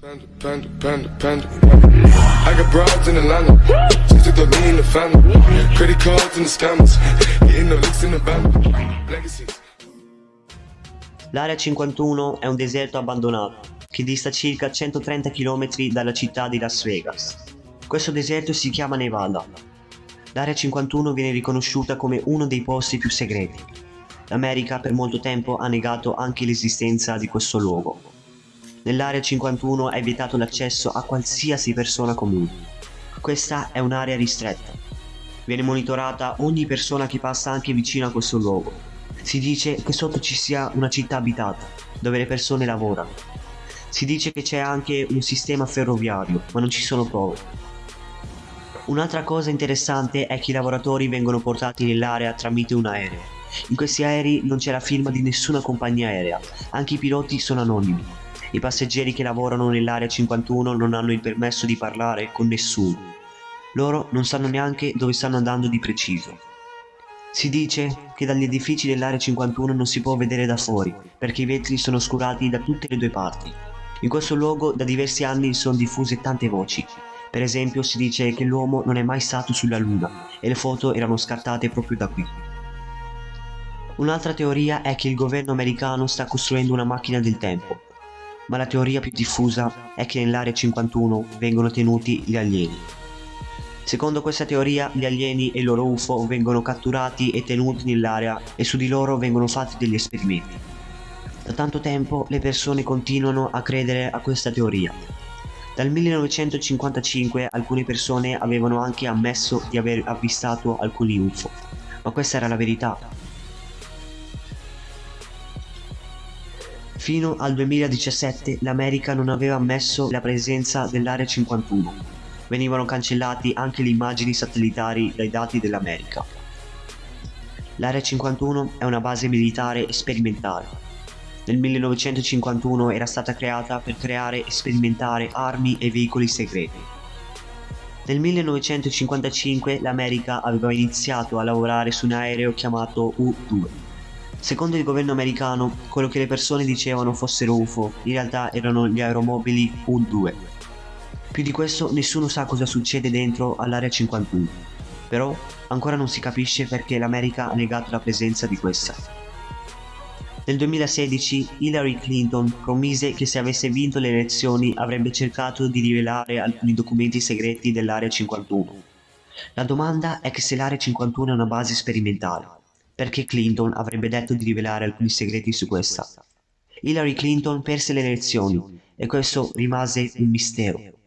Panda, panda, panda, panda. I got broads in Atlanta. Just to throw me the family. Credit cards and the scammers. Getting the licks in the band. Legacies. L'area 51 è un deserto abbandonato che dista circa 130 km dalla città di Las Vegas. Questo deserto si chiama Nevada. L'area 51 viene riconosciuta come uno dei posti più segreti. L'America per molto tempo ha negato anche l'esistenza di questo luogo. Nell'area 51 è vietato l'accesso a qualsiasi persona comune. Questa è un'area ristretta. Viene monitorata ogni persona che passa anche vicino a questo luogo si dice che sotto ci sia una città abitata, dove le persone lavorano. Si dice che c'è anche un sistema ferroviario, ma non ci sono prove. Un'altra cosa interessante è che i lavoratori vengono portati nell'area tramite un aereo. In questi aerei non c'è la firma di nessuna compagnia aerea, anche i piloti sono anonimi. I passeggeri che lavorano nell'area 51 non hanno il permesso di parlare con nessuno. Loro non sanno neanche dove stanno andando di preciso. Si dice che dagli edifici dell'area 51 non si può vedere da fuori, perché i vetri sono oscurati da tutte le due parti. In questo luogo da diversi anni sono diffuse tante voci. Per esempio si dice che l'uomo non è mai stato sulla luna e le foto erano scattate proprio da qui. Un'altra teoria è che il governo americano sta costruendo una macchina del tempo, ma la teoria più diffusa è che nell'area 51 vengono tenuti gli alieni. Secondo questa teoria gli alieni e i loro UFO vengono catturati e tenuti nell'area e su di loro vengono fatti degli esperimenti. Da tanto tempo le persone continuano a credere a questa teoria. Dal 1955 alcune persone avevano anche ammesso di aver avvistato alcuni UFO, ma questa era la verità. Fino al 2017 l'America non aveva ammesso la presenza dell'Area 51 venivano cancellati anche le immagini satellitari dai dati dell'America. L'Area 51 è una base militare sperimentale. Nel 1951 era stata creata per creare e sperimentare armi e veicoli segreti. Nel 1955 l'America aveva iniziato a lavorare su un aereo chiamato U-2. Secondo il governo americano, quello che le persone dicevano fossero UFO in realtà erano gli aeromobili U-2 più di questo nessuno sa cosa succede dentro all'area 51, però ancora non si capisce perché l'America ha negato la presenza di questa. Nel 2016 Hillary Clinton promise che se avesse vinto le elezioni avrebbe cercato di rivelare alcuni documenti segreti dell'area 51. La domanda è che se l'area 51 è una base sperimentale, perché Clinton avrebbe detto di rivelare alcuni segreti su questa? Hillary Clinton perse le elezioni e questo rimase un mistero.